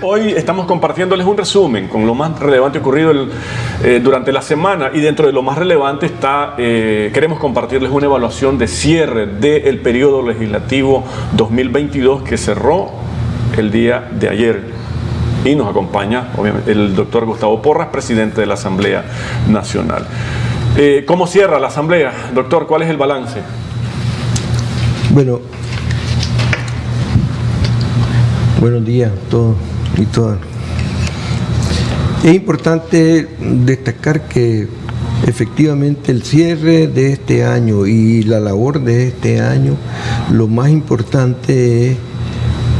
Hoy estamos compartiéndoles un resumen con lo más relevante ocurrido eh, durante la semana y dentro de lo más relevante está, eh, queremos compartirles una evaluación de cierre del periodo legislativo 2022 que cerró el día de ayer y nos acompaña obviamente el doctor Gustavo Porras, presidente de la Asamblea Nacional. Eh, ¿Cómo cierra la Asamblea? Doctor, ¿cuál es el balance? Bueno, buenos días a todos y todas. Es importante destacar que efectivamente el cierre de este año y la labor de este año, lo más importante es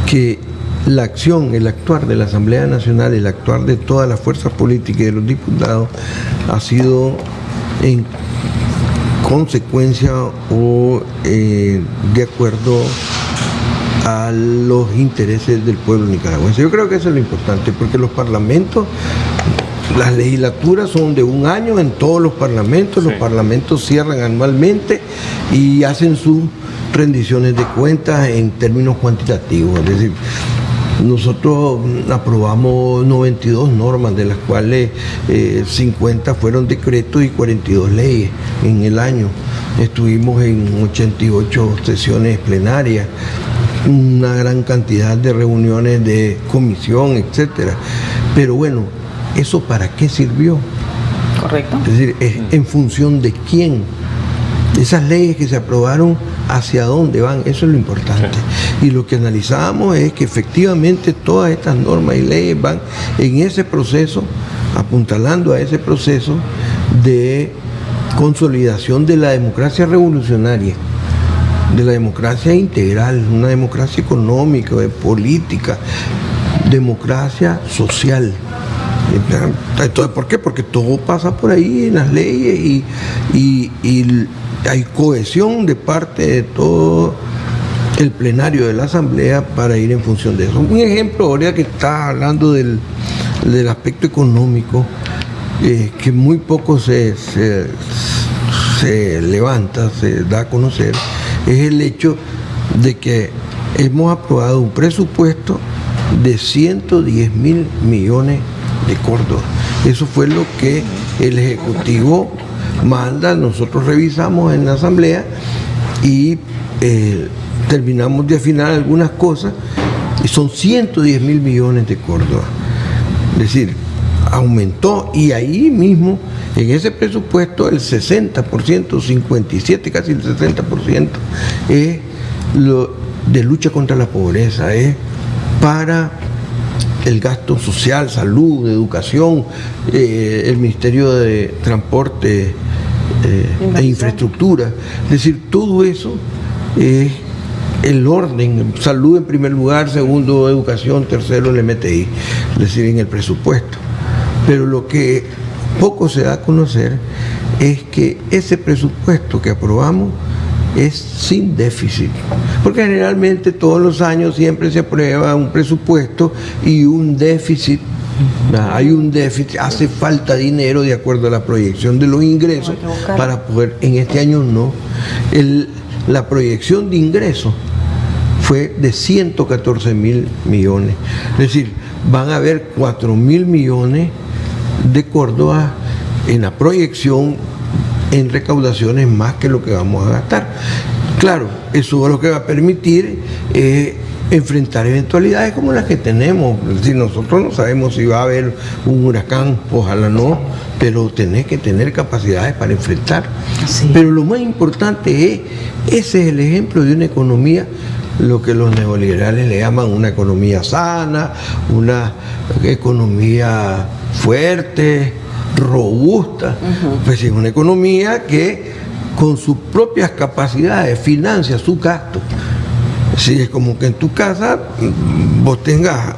que la acción, el actuar de la Asamblea Nacional, el actuar de todas las fuerzas políticas y de los diputados ha sido en consecuencia o eh, de acuerdo a los intereses del pueblo nicaragüense. Yo creo que eso es lo importante, porque los parlamentos, las legislaturas son de un año en todos los parlamentos, los parlamentos cierran anualmente y hacen sus rendiciones de cuentas en términos cuantitativos, es decir, nosotros aprobamos 92 normas, de las cuales 50 eh, fueron decretos y 42 leyes en el año. Estuvimos en 88 sesiones plenarias una gran cantidad de reuniones de comisión, etcétera. Pero bueno, ¿eso para qué sirvió? Correcto. Es decir, en función de quién. Esas leyes que se aprobaron, ¿hacia dónde van? Eso es lo importante. Y lo que analizamos es que efectivamente todas estas normas y leyes van en ese proceso, apuntalando a ese proceso de consolidación de la democracia revolucionaria de la democracia integral, una democracia económica, política, democracia social. Entonces, ¿por qué? Porque todo pasa por ahí en las leyes y, hay cohesión de parte de todo el plenario de la Asamblea para ir en función de eso. Un ejemplo, ahora que está hablando del, aspecto económico, eh, que muy poco se, se levanta, se da a conocer, es el hecho de que hemos aprobado un presupuesto de 110 mil millones de córdobas. Eso fue lo que el Ejecutivo manda, nosotros revisamos en la Asamblea y eh, terminamos de afinar algunas cosas y son 110 mil millones de córdobas. Es decir, aumentó y ahí mismo en ese presupuesto el 60%, 57, casi el 60% es lo de lucha contra la pobreza, es para el gasto social, salud, educación, eh, el Ministerio de Transporte eh, e Infraestructura. Es decir, todo eso es el orden, salud en primer lugar, segundo educación, tercero el MTI, es decir, en el presupuesto. Pero lo que poco se da a conocer es que ese presupuesto que aprobamos es sin déficit. Porque generalmente todos los años siempre se aprueba un presupuesto y un déficit hay un déficit, hace falta dinero de acuerdo a la proyección de los ingresos para poder, en este año no, la proyección de ingresos fue de 114 mil millones, es decir, van a haber 4 mil millones de Córdoba en la proyección en recaudaciones más que lo que vamos a gastar. Claro, eso es lo que va a permitir eh, enfrentar eventualidades como las que tenemos. Si nosotros no sabemos si va a haber un huracán, ojalá no, pero tenés que tener capacidades para enfrentar. Pero lo más importante es, ese es el ejemplo de una economía lo que los neoliberales le llaman una economía sana, una economía fuerte, robusta, pues es una economía que con sus propias capacidades financia su gasto. Si es como que en tu casa vos tengas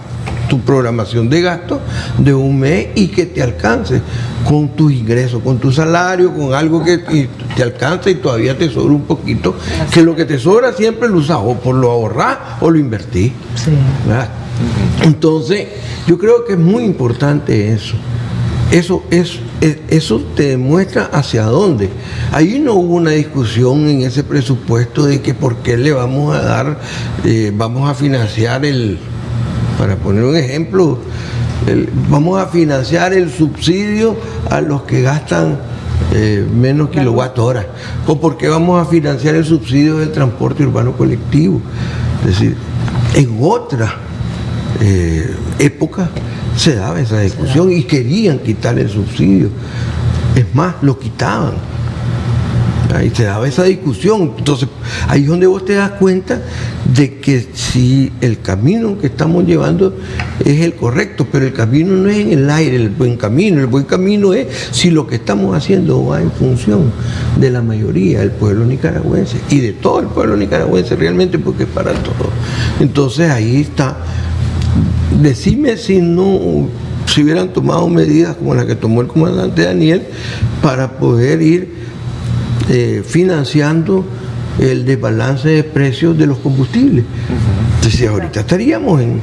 tu programación de gasto de un mes y que te alcance con tus ingresos, con tu salario, con algo que te alcance y todavía te sobra un poquito, que lo que te sobra siempre lo usas o por lo ahorrar o lo invertís. Entonces, yo creo que es muy importante eso. Eso, es, eso te demuestra hacia dónde. Ahí no hubo una discusión en ese presupuesto de que por qué le vamos a dar, eh, vamos a financiar el, Para poner un ejemplo, vamos a financiar el subsidio a los que gastan eh, menos kilowatt hora. O porque vamos a financiar el subsidio del transporte urbano colectivo. Es decir, en otra eh, época se daba esa discusión y querían quitar el subsidio. Es más, lo quitaban Ahí se daba esa discusión. Entonces, ahí es donde vos te das cuenta de que si el camino que estamos llevando es el correcto, pero el camino no es en el aire, el buen camino. El buen camino es si lo que estamos haciendo va en función de la mayoría del pueblo nicaragüense y de todo el pueblo nicaragüense realmente, porque es para todo. Entonces, ahí está. Decime si no si hubieran tomado medidas como las que tomó el comandante Daniel para poder ir eh, financiando el desbalance de precios de los combustibles. Entonces ahorita estaríamos en,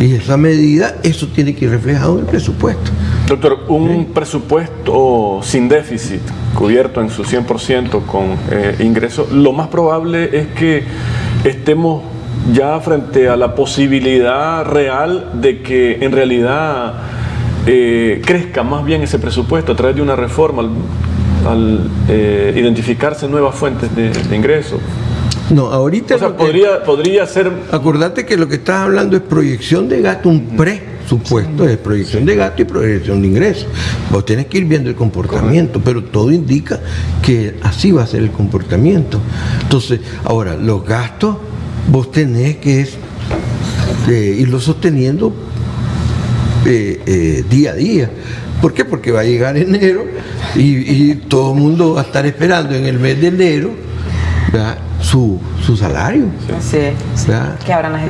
esa medida, eso tiene que ir reflejado en el presupuesto. Doctor, un presupuesto sin déficit, cubierto en su 100% con eh, ingresos, lo más probable es que estemos ya frente a la posibilidad real de que en realidad eh, crezca más bien ese presupuesto a través de una reforma al eh, identificarse nuevas fuentes de, ingresos. No, ahorita... O sea, podría, podría ser... Acordate que lo que estás hablando es proyección de gasto, un presupuesto es proyección de gasto y proyección de ingresos. Vos tenés que ir viendo el comportamiento, pero todo indica que así va a ser el comportamiento. Entonces, ahora, los gastos vos tenés que eh, irlos sosteniendo eh, día a día. ¿Por qué? Porque va a llegar enero y, todo el mundo va a estar esperando en el mes de enero su, salario. Sí,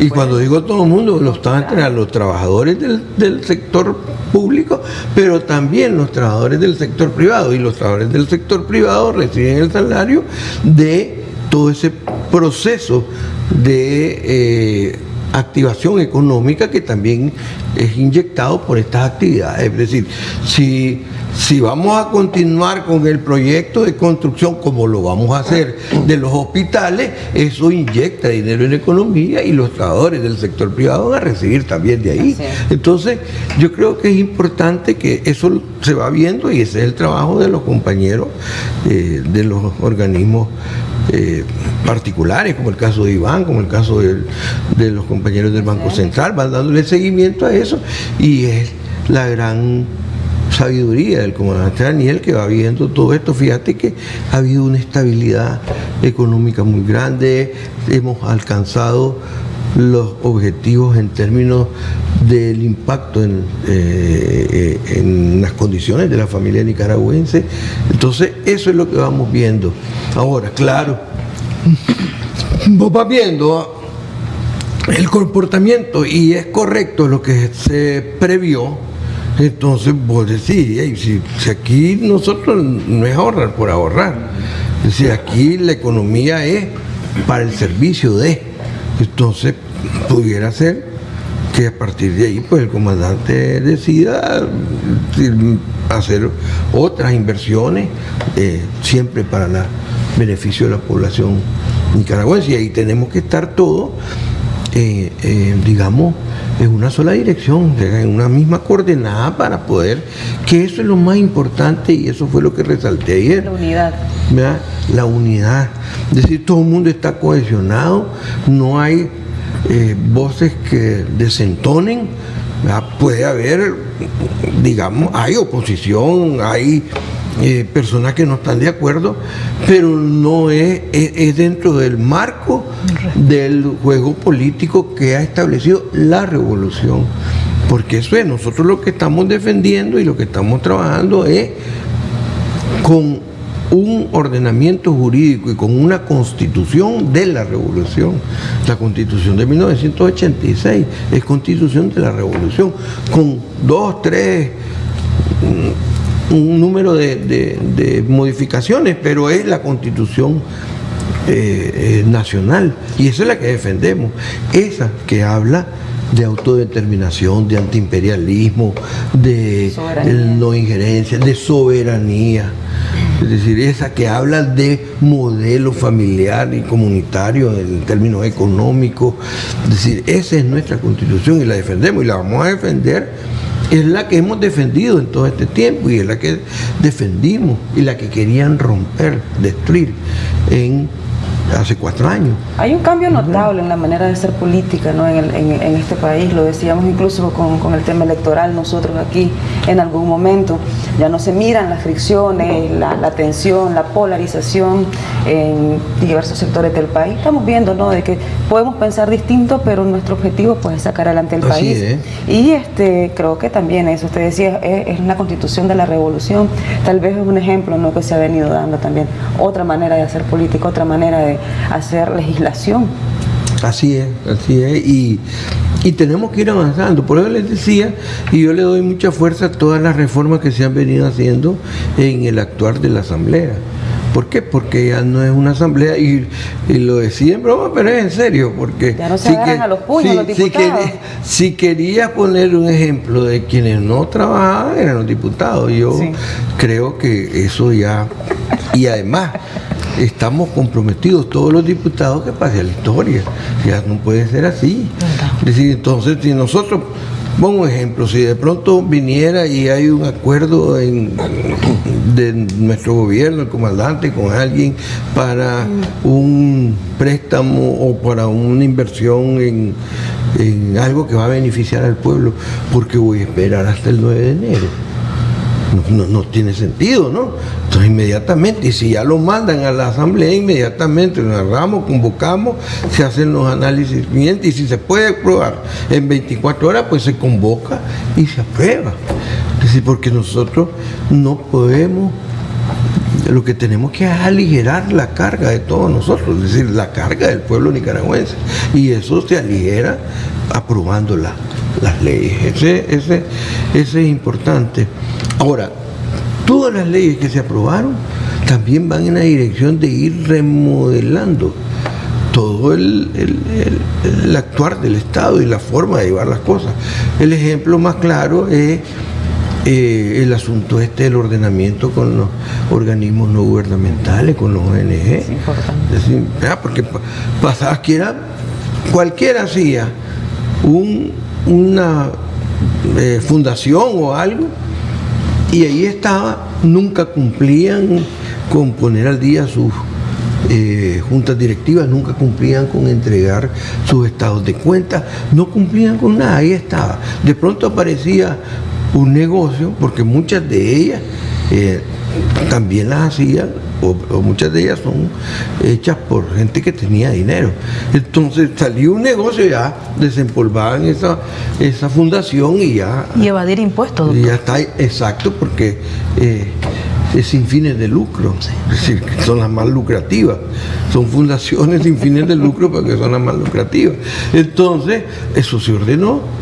y cuando digo todo el mundo, los están los trabajadores del, sector público, pero también los trabajadores del sector privado. Y los trabajadores del sector privado reciben el salario de todo ese proceso de eh, activación económica que también es inyectado por estas actividades. Es decir, si, si vamos a continuar con el proyecto de construcción como lo vamos a hacer de los hospitales, eso inyecta dinero en la economía y los trabajadores del sector privado van a recibir también de ahí. Entonces, yo creo que es importante que eso se va viendo y ese es el trabajo de los compañeros eh, de los organismos eh, particulares, como el caso de Iván, como el caso de, los compañeros del Banco Central, van dándole seguimiento a eso y es la gran sabiduría del comandante Daniel que va viendo todo esto. Fíjate que ha habido una estabilidad económica muy grande, hemos alcanzado los objetivos en términos del impacto en, eh, en, las condiciones de la familia nicaragüense. Entonces, eso es lo que vamos viendo. Ahora, claro, vos vas viendo el comportamiento y es correcto lo que se previó, entonces vos decís, si, si, aquí nosotros no es ahorrar por ahorrar, decir, aquí la economía es para el servicio de, entonces pudiera ser que a partir de ahí pues el comandante decida hacer otras inversiones eh, siempre para el beneficio de la población nicaragüense. Y ahí tenemos que estar todos eh, eh, digamos en una sola dirección, en una misma coordenada para poder, que eso es lo más importante y eso fue lo que resalté ayer. La unidad. La unidad. Es decir, todo el mundo está cohesionado, no hay eh, voces que desentonen, puede haber, digamos, hay oposición, hay eh, personas que no están de acuerdo, pero no es, es, dentro del marco del juego político que ha establecido la revolución. Porque eso es, nosotros lo que estamos defendiendo y lo que estamos trabajando es con un ordenamiento jurídico y con una constitución de la revolución. La constitución de 1986 es constitución de la revolución, con dos, tres, un número de, modificaciones, pero es la constitución eh, eh, nacional y esa es la que defendemos, esa que habla de autodeterminación, de antiimperialismo, de no injerencia, de soberanía. Es decir, esa que habla de modelo familiar y comunitario en términos económicos. Es decir, esa es nuestra constitución y la defendemos y la vamos a defender. Es la que hemos defendido en todo este tiempo y es la que defendimos y la que querían romper, destruir en hace cuatro años. Hay un cambio notable en la manera de hacer política ¿no? en, este país, lo decíamos incluso con, el tema electoral nosotros aquí en algún momento, ya no se miran las fricciones, la, tensión, la polarización en diversos sectores del país. Estamos viendo ¿no? de que podemos pensar distinto, pero nuestro objetivo pues, es sacar adelante el país. Y este, creo que también eso, usted decía, es, es, la constitución de la revolución, tal vez es un ejemplo ¿no? que se ha venido dando también, otra manera de hacer política, otra manera de hacer legislación. Así es, así es, y, tenemos que ir avanzando. Por eso les decía, y yo le doy mucha fuerza a todas las reformas que se han venido haciendo en el actuar de la Asamblea. ¿Por qué? Porque ya no es una asamblea y, lo decía en broma, pero es en serio, porque ya no se si a los puños los diputados. Si, quería poner un ejemplo de quienes no trabajaban eran los diputados, yo creo que eso ya y además estamos comprometidos todos los diputados que pase a la historia. Ya no puede ser así. Es decir, entonces, si nosotros, pongo un ejemplo, si de pronto viniera y hay un acuerdo de nuestro gobierno, el comandante, con alguien para un préstamo o para una inversión en, en algo que va a beneficiar al pueblo, porque voy a esperar hasta el 9 de enero no, tiene sentido, ¿no? Entonces inmediatamente, y si ya lo mandan a la asamblea, inmediatamente lo agarramos, convocamos, se hacen los análisis y si se puede aprobar en 24 horas, pues se convoca y se aprueba. Es decir, porque nosotros no podemos lo que tenemos que aligerar la carga de todos nosotros, es decir, la carga del pueblo nicaragüense. Y eso se aligera aprobando las leyes. Ese, ese, ese es importante. Ahora, todas las leyes que se aprobaron también van en la dirección de ir remodelando todo el, actuar del Estado y la forma de llevar las cosas. El ejemplo más claro es eh, el asunto este del ordenamiento con los organismos no gubernamentales, con los ONG. Es importante. porque pasaba que era, cualquiera hacía una eh, fundación o algo, y ahí estaba, nunca cumplían con poner al día sus eh, juntas directivas, nunca cumplían con entregar sus estados de cuenta, no cumplían con nada, ahí estaba. De pronto aparecía un negocio, porque muchas de ellas eh, también las hacían, o, muchas de ellas son hechas por gente que tenía dinero. Entonces salió un negocio ya, desempolvaban esa, esa fundación y ya... Y evadir impuestos. Y ya está, exacto, porque eh, es sin fines de lucro, es decir, que son las más lucrativas. Son fundaciones sin fines de lucro porque son las más lucrativas. Entonces, eso se ordenó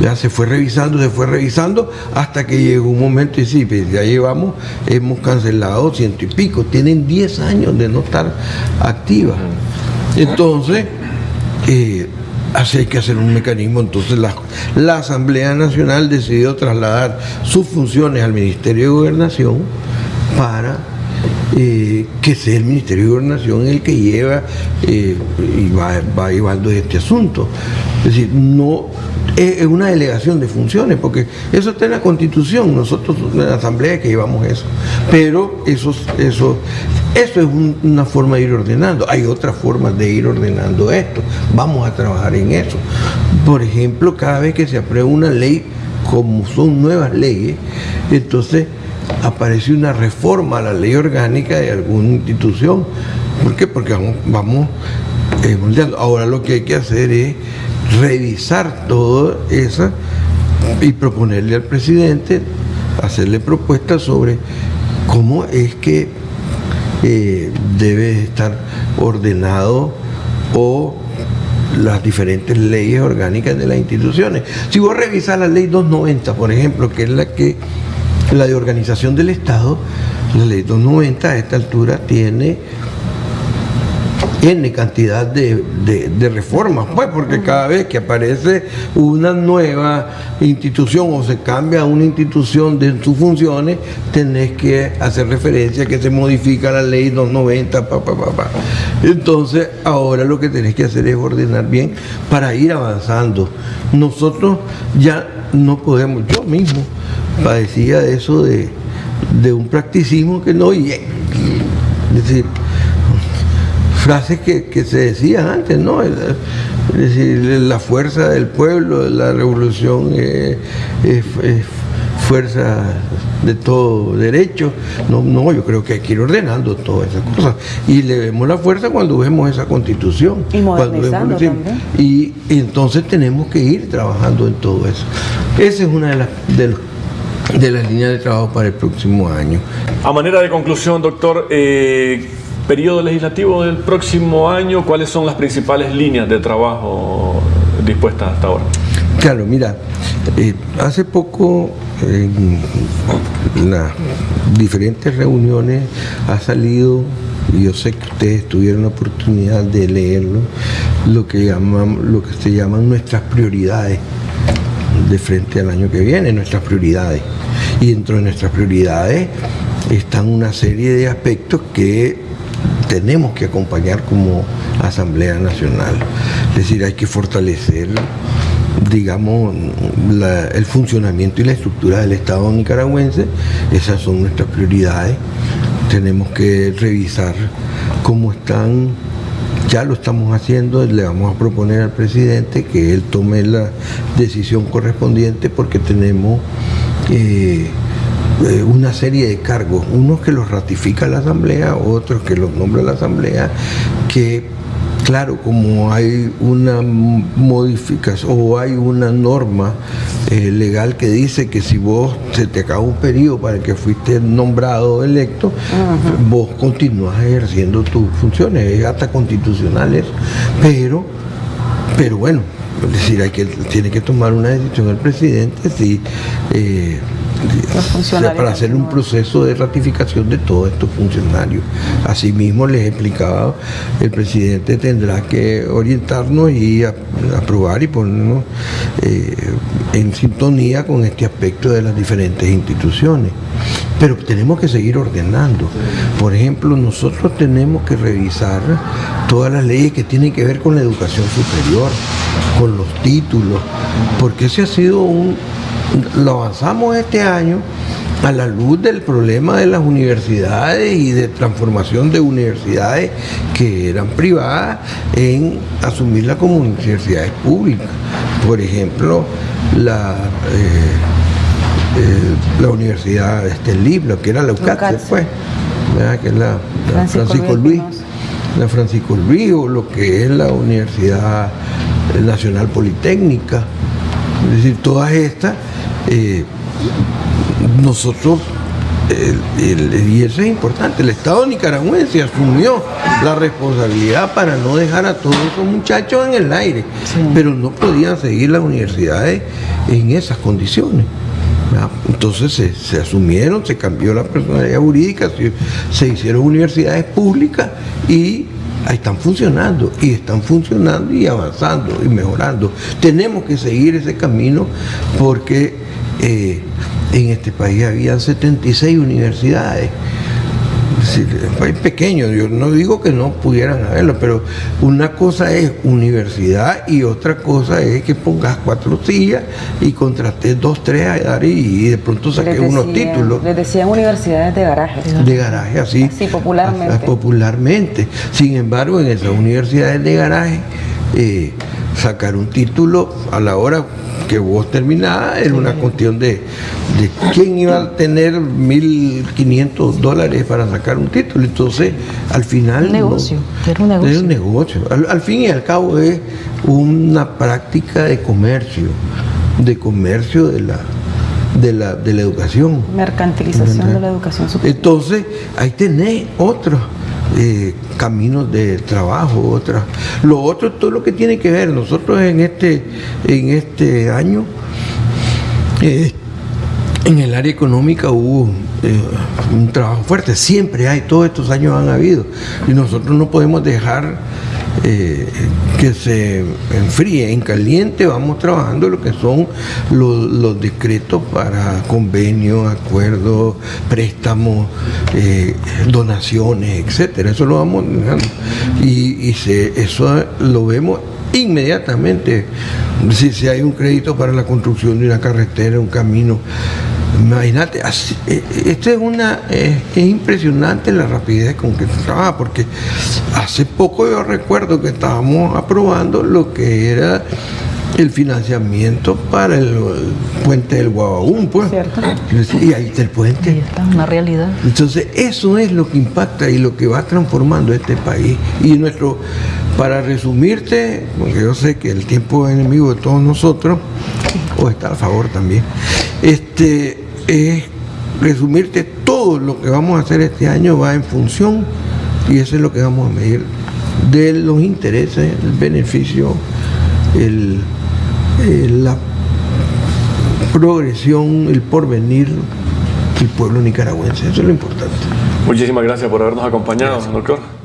ya se fue revisando, se fue revisando, hasta que llegó un momento y sí, pues, ya llevamos, hemos cancelado ciento y pico, tienen 10 años de no estar activas. Entonces, eh, así hay que hacer un mecanismo. Entonces la, la, Asamblea Nacional decidió trasladar sus funciones al Ministerio de Gobernación para eh, que sea el Ministerio de Gobernación el que lleva eh, y va, va llevando este asunto. Es decir, no es una delegación de funciones, porque eso está en la Constitución, nosotros en la Asamblea que llevamos eso. Pero eso, eso, eso es una forma de ir ordenando. Hay otras formas de ir ordenando esto. Vamos a trabajar en eso. Por ejemplo, cada vez que se aprueba una ley, como son nuevas leyes, entonces aparece una reforma a la ley orgánica de alguna institución. ¿Por qué? Porque vamos, vamos eh, Ahora lo que hay que hacer es revisar todo eso y proponerle al presidente, hacerle propuestas sobre cómo es que eh, debe estar ordenado o las diferentes leyes orgánicas de las instituciones. Si vos revisas la ley 290, por ejemplo, que es la que la de organización del Estado, la ley 290 a esta altura tiene N cantidad de, reformas, pues, porque cada vez que aparece una nueva institución o se cambia una institución de sus funciones, tenés que hacer referencia que se modifica la ley 290, pa, pa, pa, Entonces, ahora lo que tenés que hacer es ordenar bien para ir avanzando. Nosotros ya no podemos, yo mismo padecía eso de, de un practicismo que no, y, decir, frases que, se decían antes, ¿no? Es decir, la fuerza del pueblo, la revolución es, fuerza de todo derecho. No, no, yo creo que hay que ir ordenando todas esas cosas. Y le vemos la fuerza cuando vemos esa constitución. Y modernizando también. Y, entonces tenemos que ir trabajando en todo eso. Esa es una de las de, las líneas de trabajo para el próximo año. A manera de conclusión, doctor, eh, periodo legislativo del próximo año, ¿cuáles son las principales líneas de trabajo dispuestas hasta ahora? Claro, mira, eh, hace poco en las diferentes reuniones ha salido, y yo sé que ustedes tuvieron la oportunidad de leerlo, lo que, llaman, lo que se llaman nuestras prioridades de frente al año que viene, nuestras prioridades. Y dentro de nuestras prioridades están una serie de aspectos que tenemos que acompañar como Asamblea Nacional. Es decir, hay que fortalecer, digamos, el funcionamiento y la estructura del Estado nicaragüense. Esas son nuestras prioridades. Tenemos que revisar cómo están ya lo estamos haciendo, le vamos a proponer al presidente que él tome la decisión correspondiente porque tenemos eh, eh, una serie de cargos, unos que los ratifica la Asamblea, otros que los nombra la Asamblea, que claro, como hay una modificación o hay una norma eh, legal que dice que si vos se te acaba un periodo para el que fuiste nombrado electo, vos continúas ejerciendo tus funciones, hasta constitucionales, pero, pero bueno, es decir, hay que, tiene que tomar una decisión el presidente si eh, para hacer un proceso de ratificación de todos estos funcionarios. Asimismo, les he explicado, el presidente tendrá que orientarnos y aprobar y ponernos eh, en sintonía con este aspecto de las diferentes instituciones. Pero tenemos que seguir ordenando. Por ejemplo, nosotros tenemos que revisar todas las leyes que tienen que ver con la educación superior, con los títulos, porque ese ha sido un, lo avanzamos este año a la luz del problema de las universidades y de transformación de universidades que eran privadas en asumirla como universidades públicas. Por ejemplo, la, eh, eh, la Universidad este, que era la UCAT después, que es la, Francisco, Luis, la Francisco Luis, o lo que es la Universidad Nacional Politécnica. Es decir, todas estas eh, nosotros, y eso es importante, el Estado nicaragüense asumió la responsabilidad para no dejar a todos esos muchachos en el aire, pero no podían seguir las universidades en esas condiciones. Entonces se, asumieron, se cambió la personalidad jurídica, se hicieron universidades públicas y están funcionando y están funcionando y avanzando y mejorando. Tenemos que seguir ese camino porque eh, en este país había 76 universidades. Es un país pequeño, yo no digo que no pudieran haberlo, pero una cosa es universidad y otra cosa es que pongas cuatro sillas y contrates dos, tres a dar y, de pronto saques unos títulos. Les decían universidades de garaje. De garaje, así. Sí, popularmente. popularmente. Sin embargo, en esas universidades de garaje, eh, sacar un título a la hora que vos terminabas era una cuestión de, quién iba a tener 1.500 dólares para sacar un título. Entonces, al final... Un negocio, era un negocio. Es un negocio. Al, fin y al cabo es una práctica de comercio, de comercio de la, de la, de la educación. Mercantilización de la educación superior. Entonces, ahí tenés otros eh, caminos de trabajo, otras. Lo otro, todo lo que tiene que ver, nosotros en este, en este año eh, en el área económica hubo eh, un trabajo fuerte, siempre hay, todos estos años han habido, y nosotros no podemos dejar eh, que se enfríe. En caliente vamos trabajando lo que son los, decretos para convenios, acuerdos, préstamos, eh, donaciones, etcétera. Eso lo vamos. Y, eso lo vemos inmediatamente. Si, si hay un crédito para la construcción de una carretera, un camino, Imagínate, eh, esto es una es impresionante la rapidez con que se trabaja, porque hace poco yo recuerdo que estábamos aprobando lo que era el financiamiento para el, puente del Guabaún, pues. Y ahí está el puente. está, una realidad. Entonces, eso es lo que impacta y lo que va transformando este país. Y nuestro, para resumirte, porque yo sé que el tiempo es enemigo de todos nosotros, o está a favor también, este es resumirte todo lo que vamos a hacer este año va en función, y eso es lo que vamos a medir, de los intereses, el beneficio, el, la progresión, el porvenir del pueblo nicaragüense. Eso es lo importante. Muchísimas gracias por habernos acompañado, doctor.